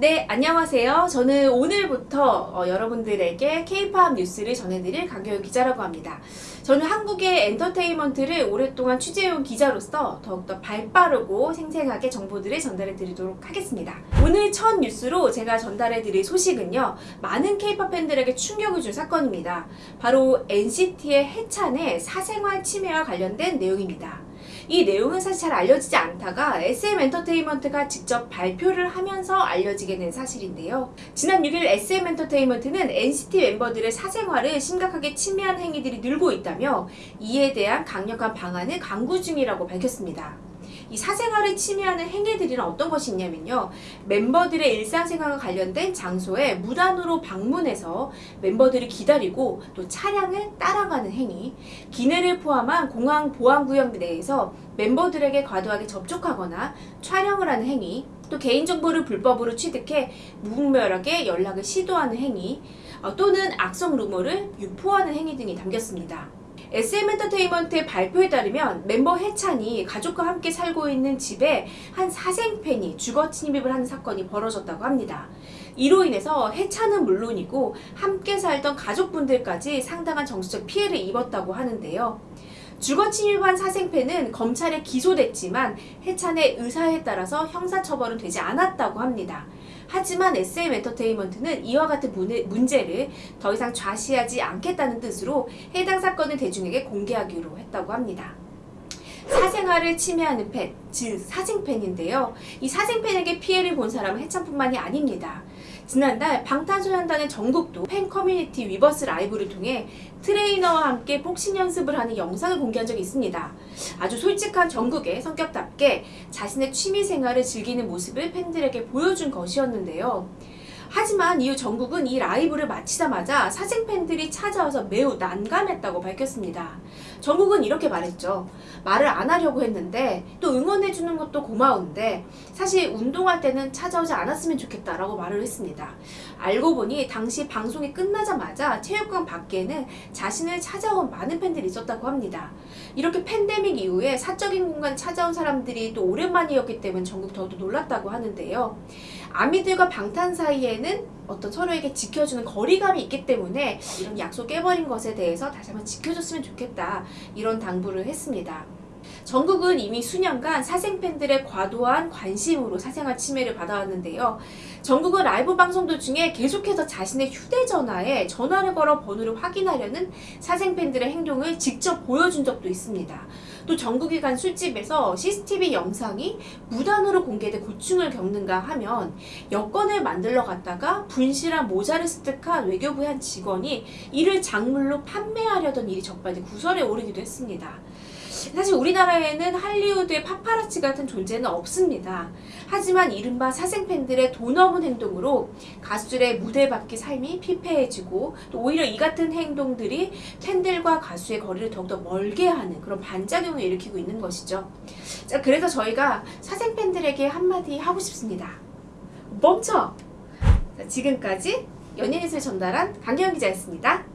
네, 안녕하세요. 저는 오늘부터 어, 여러분들에게 K-팝 뉴스를 전해드릴 강경윤 기자라고 합니다. 저는 한국의 엔터테인먼트를 오랫동안 취재해온 기자로서 더욱더 발빠르고 생생하게 정보들을 전달해 드리도록 하겠습니다. 오늘 첫 뉴스로 제가 전달해 드릴 소식은요. 많은 K-팝 팬들에게 충격을 준 사건입니다. 바로 NCT의 해찬의 사생활 침해와 관련된 내용입니다. 이 내용은 사실 잘 알려지지 않다가 SM 엔터테인먼트가 직접 발표를 하면서 알려지게 된 사실인데요. 지난 6일 SM 엔터테인먼트는 NCT 멤버들의 사생활을 심각하게 침해한 행위들이 늘고 있다며 이에 대한 강력한 방안을 강구 중이라고 밝혔습니다. 이 사생활을 침해하는 행위들이란 어떤 것이 있냐면요. 멤버들의 일상생활과 관련된 장소에 무단으로 방문해서 멤버들을 기다리고 또 차량을 따라가는 행위, 기내를 포함한 공항 보안구역 내에서 멤버들에게 과도하게 접촉하거나 촬영을 하는 행위, 또 개인정보를 불법으로 취득해 무분별하게 연락을 시도하는 행위, 어, 또는 악성 루머를 유포하는 행위 등이 담겼습니다. SM 엔터테인먼트의 발표에 따르면 멤버 해찬이 가족과 함께 살고 있는 집에 한 사생팬이 주거 침입을 하는 사건이 벌어졌다고 합니다. 이로 인해서 해찬은 물론이고 함께 살던 가족분들까지 상당한 정신적 피해를 입었다고 하는데요. 주거 침입한 사생팬은 검찰에 기소됐지만 해찬의 의사에 따라서 형사처벌은 되지 않았다고 합니다. 하지만 SM 엔터테인먼트는 이와 같은 문제 를 더 이상 좌시하지 않겠다는 뜻으로 해당 사건을 대중에게 공개하기로 했다고 합니다. 사생활을 침해하는 팬, 즉 사생팬인데요. 이 사생팬에게 피해를 본 사람은 해찬뿐만이 아닙니다. 지난달 방탄소년단의 정국도 팬 커뮤니티 위버스 라이브를 통해 트레이너와 함께 복싱 연습을 하는 영상을 공개한 적이 있습니다. 아주 솔직한 정국의 성격답게 자신의 취미 생활을 즐기는 모습을 팬들에게 보여준 것이었는데요. 하지만 이후 정국은 이 라이브를 마치자마자 사생 팬들이 찾아와서 매우 난감했다고 밝혔습니다. 정국은 이렇게 말했죠. 말을 안 하려고 했는데 또 응원해주는 것도 고마운데 사실 운동할 때는 찾아오지 않았으면 좋겠다라고 말을 했습니다. 알고 보니 당시 방송이 끝나자마자 체육관 밖에는 자신을 찾아온 많은 팬들이 있었다고 합니다. 이렇게 팬데믹 이후에 사적인 공간 찾아온 사람들이 또 오랜만이었기 때문에 정국 더욱더 놀랐다고 하는데요. 아미들과 방탄 사이에는 어떤 서로에게 지켜주는 거리감이 있기 때문에 이런 약속 깨버린 것에 대해서 다시 한번 지켜줬으면 좋겠다 이런 당부를 했습니다. 전국은 이미 수년간 사생팬들의 과도한 관심으로 사생활 침해를 받아왔는데요. 전국은 라이브 방송 도중에 계속해서 자신의 휴대전화에 전화를 걸어 번호를 확인하려는 사생팬들의 행동을 직접 보여준 적도 있습니다. 또 전국이 간 술집에서 CCTV 영상이 무단으로 공개돼 고충을 겪는가 하면 여권을 만들러 갔다가 분실한 모자를 습득한 외교부의 한 직원이 이를 작물로 판매하려던 일이 적발돼 구설에 오르기도 했습니다. 사실 우리나라에는 할리우드의 파파라치 같은 존재는 없습니다. 하지만 이른바 사생팬들의 돈 없는 행동으로 가수들의 무대 밖의 삶이 피폐해지고 또 오히려 이 같은 행동들이 팬들과 가수의 거리를 더욱더 멀게 하는 그런 반작용을 일으키고 있는 것이죠. 자, 그래서 저희가 사생팬들에게 한마디 하고 싶습니다. 멈춰! 자, 지금까지 연예인을 전달한 강경 기자였습니다.